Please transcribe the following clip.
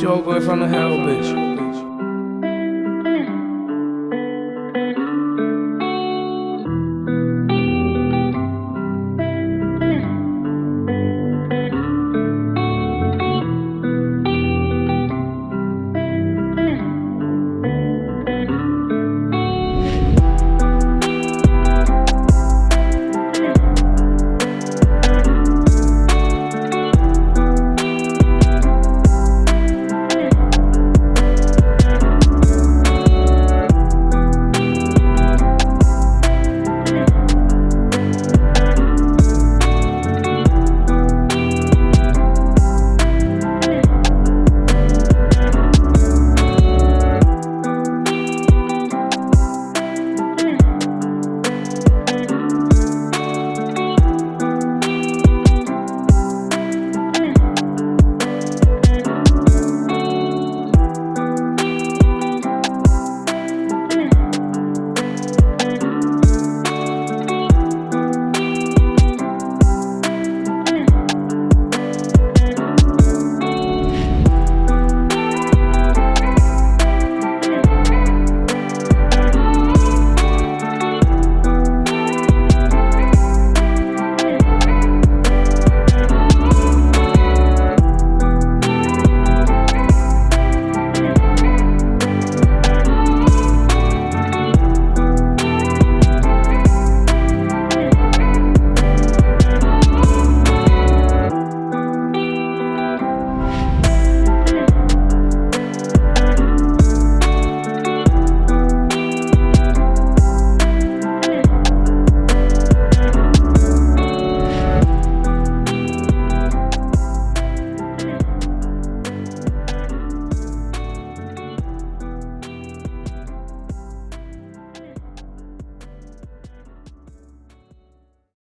Your boy from the hell, bitch.